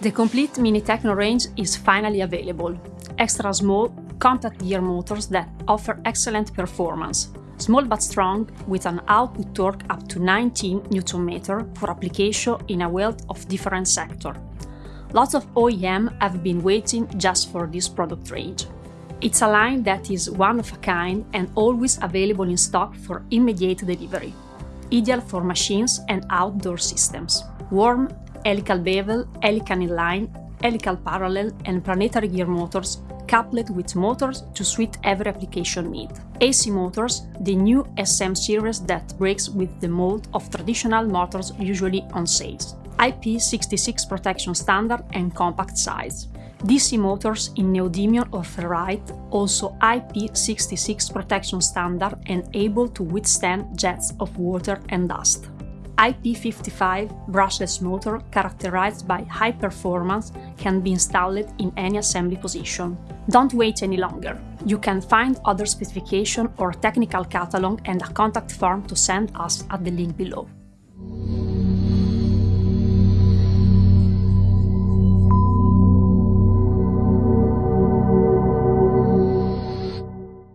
The complete Mini Techno range is finally available. Extra small, compact gear motors that offer excellent performance. Small but strong, with an output torque up to 19 Nm for application in a wealth of different sectors. Lots of OEM have been waiting just for this product range. It's a line that is one of a kind and always available in stock for immediate delivery. Ideal for machines and outdoor systems. Worm, helical bevel, helical inline, helical parallel and planetary gear motors coupled with motors to suit every application need. AC motors, the new SM series that breaks with the mold of traditional motors usually on sales. IP66 protection standard and compact size. DC motors in neodymium or ferrite, also IP66 protection standard and able to withstand jets of water and dust. IP55 brushless motor characterized by high performance can be installed in any assembly position. Don't wait any longer. You can find other specification or technical catalog and a contact form to send us at the link below.